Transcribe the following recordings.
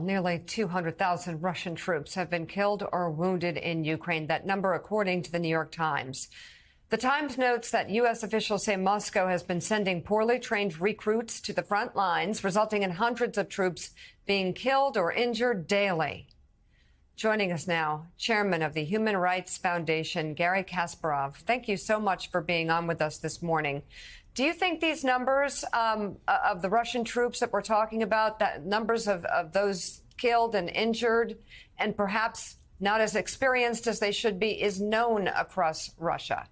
Nearly 200,000 Russian troops have been killed or wounded in Ukraine. That number, according to the New York Times. The Times notes that U.S. officials say Moscow has been sending poorly trained recruits to the front lines, resulting in hundreds of troops being killed or injured daily. Joining us now, Chairman of the Human Rights Foundation, Garry Kasparov. Thank you so much for being on with us this morning. Do you think these numbers um, of the Russian troops that we're talking about, that numbers of, of those killed and injured, and perhaps not as experienced as they should be, is known across Russia?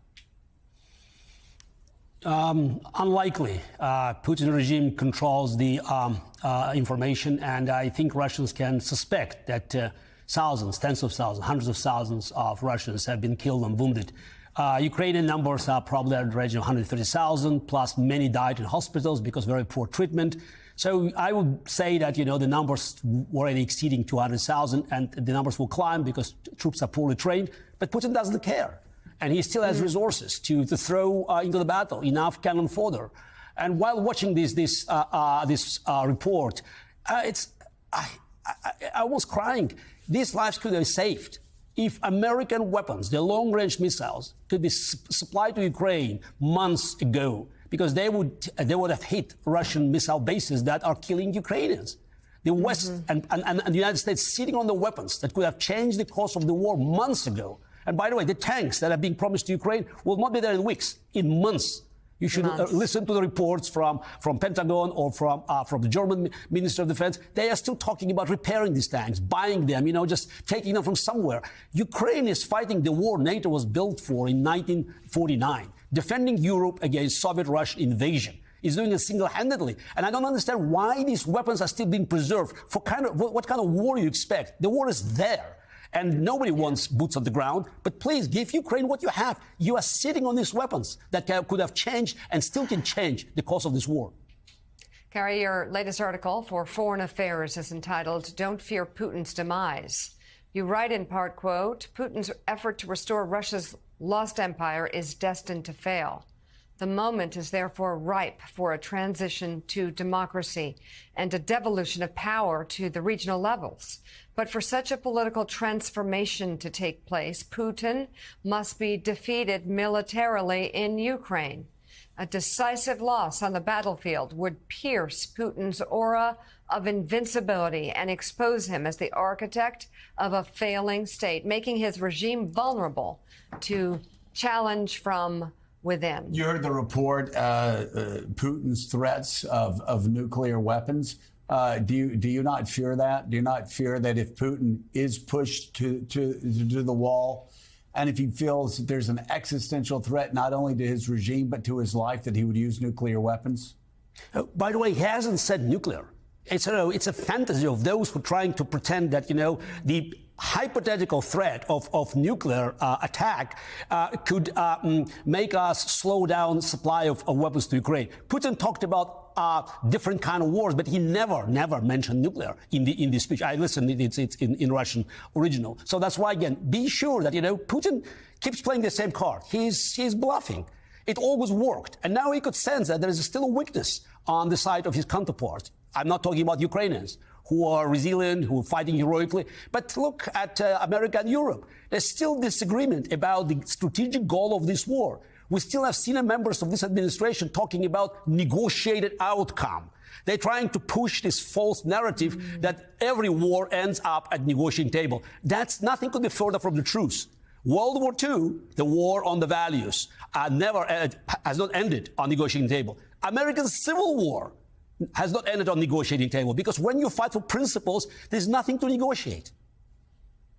Um, unlikely. Uh, Putin regime controls the um, uh, information, and I think Russians can suspect that uh, thousands, tens of thousands, hundreds of thousands of Russians have been killed and wounded. Uh, Ukrainian numbers are probably at the range of 130,000, plus many died in hospitals because very poor treatment. So I would say that, you know, the numbers were already exceeding 200,000 and the numbers will climb because troops are poorly trained. But Putin doesn't care. And he still has mm. resources to, to throw uh, into the battle, enough cannon fodder. And while watching this, this, uh, uh this uh, report, uh, it's, I, I, I was crying. These lives could have been saved if American weapons, the long-range missiles, could be su supplied to Ukraine months ago, because they would they would have hit Russian missile bases that are killing Ukrainians. The West mm -hmm. and, and, and the United States sitting on the weapons that could have changed the course of the war months ago. And by the way, the tanks that are being promised to Ukraine will not be there in weeks, in months. You should uh, listen to the reports from, from Pentagon or from, uh, from the German Minister of Defense. They are still talking about repairing these tanks, buying them, you know, just taking them from somewhere. Ukraine is fighting the war NATO was built for in 1949, defending Europe against Soviet Russian invasion. Is doing it single-handedly, and I don't understand why these weapons are still being preserved. For kind of what kind of war you expect? The war is there and nobody wants boots on the ground. But please give Ukraine what you have. You are sitting on these weapons that could have changed and still can change the course of this war. Garry, your latest article for Foreign Affairs is entitled Don't Fear Putin's Demise. You write in part, quote, Putin's effort to restore Russia's lost empire is destined to fail. The moment is therefore ripe for a transition to democracy and a devolution of power to the regional levels. But for such a political transformation to take place, Putin must be defeated militarily in Ukraine. A decisive loss on the battlefield would pierce Putin's aura of invincibility and expose him as the architect of a failing state, making his regime vulnerable to challenge from within. You heard the report, uh, uh, Putin's threats of, of nuclear weapons. Uh, do you do you not fear that? Do you not fear that if Putin is pushed to to to the wall, and if he feels that there's an existential threat not only to his regime but to his life, that he would use nuclear weapons? Uh, by the way, he hasn't said nuclear. It's a, it's a fantasy of those who are trying to pretend that, you know, the hypothetical threat of, of nuclear uh, attack uh, could mm, make us slow down supply of, of, weapons to Ukraine. Putin talked about uh, different kind of wars, but he never, never mentioned nuclear in the in the speech. I listened; it's, it's in, in Russian original. So that's why, again, be sure that you know Putin keeps playing the same card. He's he's bluffing. It always worked, and now he could sense that there is still a weakness on the side of his counterparts. I'm not talking about Ukrainians who are resilient, who are fighting heroically. But look at uh, America and Europe. There's still disagreement about the strategic goal of this war. We still have senior members of this administration talking about negotiated outcome. They're trying to push this false narrative mm -hmm. that every war ends up at negotiating table. That's nothing could be further from the truth. World War II, the war on the values, uh, never uh, has not ended on negotiating table. American Civil War has not ended on negotiating table because when you fight for principles, there's nothing to negotiate.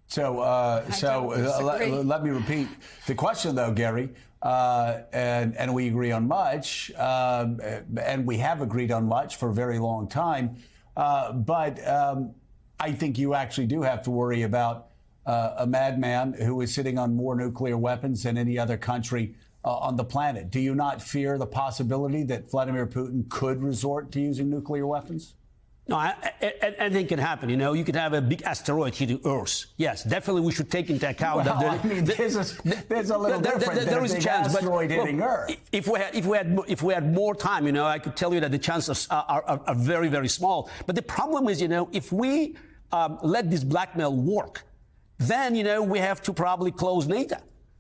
So, uh, so uh, let, let, me repeat the question, though, Garry, Uh, and, and we agree on much, um, and we have agreed on much for a very long time. Uh, but um, I think you actually do have to worry about uh, a madman who is sitting on more nuclear weapons than any other country uh, on the planet. Do you not fear the possibility that Vladimir Putin could resort to using nuclear weapons? No, I, I, anything can happen. You know, you could have a big asteroid hitting Earth. Yes, definitely, we should take into account well, that. There, I mean, there's a, there's a little there, different. There, there is a chance, asteroid but hitting Earth. If we had, if we had, if we had more time, you know, I could tell you that the chances are, are, are very, very small. But the problem is, you know, if we um, let this blackmail work, then, you know, we have to probably close NATO.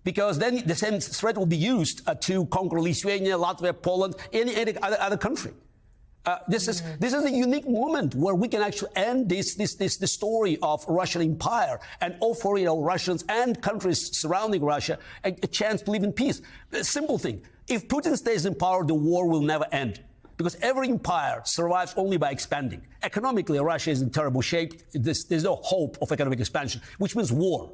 Because then the same threat will be used uh, to conquer Lithuania, Latvia, Poland, any, any other, other country. Uh, this is this is a unique moment where we can actually end this this this the story of Russian empire and offer you know Russians and countries surrounding Russia a, a chance to live in peace. A simple thing: if Putin stays in power, the war will never end because every empire survives only by expanding. Economically, Russia is in terrible shape. There's, there's no hope of economic expansion, which means war.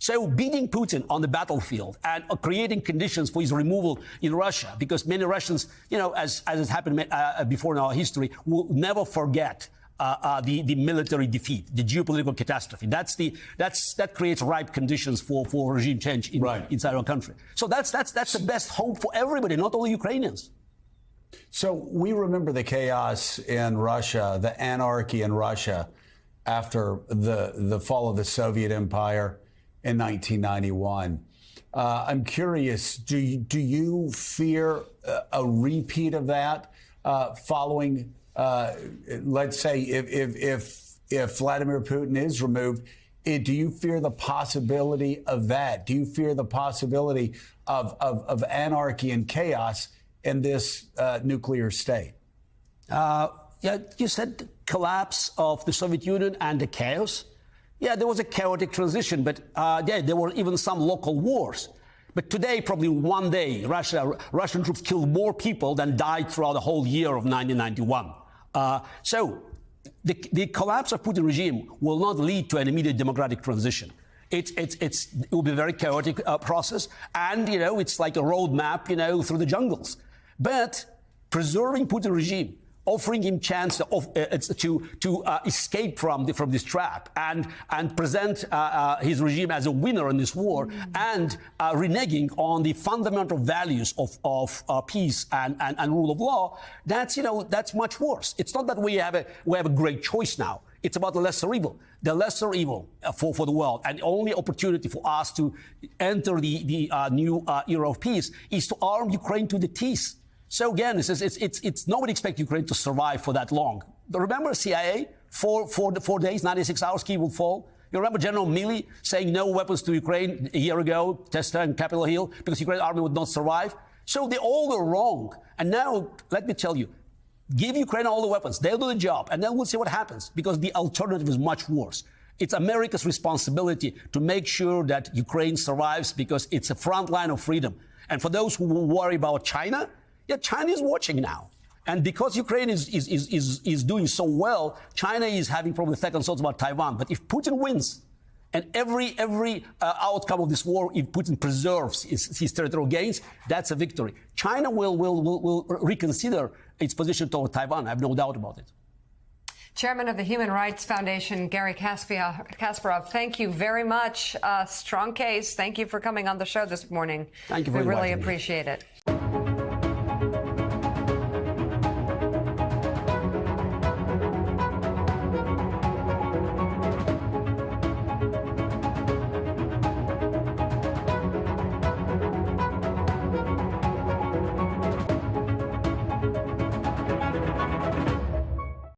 So beating Putin on the battlefield and creating conditions for his removal in Russia, because many Russians, you know, as, as has happened uh, before in our history, will never forget uh, uh, the, the military defeat, the geopolitical catastrophe. That's the, that's, that creates ripe conditions for, for regime change in, right. inside our country. So that's, that's, that's the best hope for everybody, not only Ukrainians. So we remember the chaos in Russia, the anarchy in Russia after the, the fall of the Soviet Empire in 1991. Uh, I'm curious, do you, do you fear a, repeat of that uh, following, uh, let's say, if, if, if, if Vladimir Putin is removed? It, eh, do you fear the possibility of that? Do you fear the possibility of, of, of anarchy and chaos in this uh, nuclear state? Uh, yeah, you said collapse of the Soviet Union and the chaos. Yeah, there was a chaotic transition, but uh, yeah, there were even some local wars. But today, probably one day, Russia, Russian troops killed more people than died throughout the whole year of 1991. Uh, so the, the, collapse of Putin regime will not lead to an immediate democratic transition. It's, it's, it's, it will be a very chaotic uh, process. And, you know, it's like a roadmap, you know, through the jungles. But preserving Putin regime offering him chance uh, to to uh, escape from the, from this trap and and present uh, uh his regime as a winner in this war mm. and uh, reneging on the fundamental values of of uh, peace and, and, and rule of law. That's you know that's much worse. It's not that we have a we have a great choice now. It's about the lesser evil, the lesser evil for, for the world. And the only opportunity for us to enter the, the new era of peace is to arm Ukraine to the teeth so again, it's, it's, it's, it's nobody expects Ukraine to survive for that long. Remember CIA, four, four, four days, 96 hours, Kyiv will fall. You remember General Milley saying no weapons to Ukraine a year ago, Testa and Capitol Hill, because Ukraine army would not survive. So they all were wrong. And now, let me tell you, give Ukraine all the weapons. They'll do the job, and then we'll see what happens, because the alternative is much worse. It's America's responsibility to make sure that Ukraine survives because it's a front line of freedom. And for those who worry about China, yeah, China is watching now. And because Ukraine is, is, is, is, is doing so well, China is having probably second thoughts about Taiwan. But if Putin wins, and every, every uh, outcome of this war, if Putin preserves his, his, territorial gains, that's a victory. China will, will, will, will reconsider its position toward Taiwan. I have no doubt about it. Chairman of the Human Rights Foundation, Garry Kasparov, thank you very much. Uh, strong case. Thank you for coming on the show this morning. Thank you very much. We really appreciate it.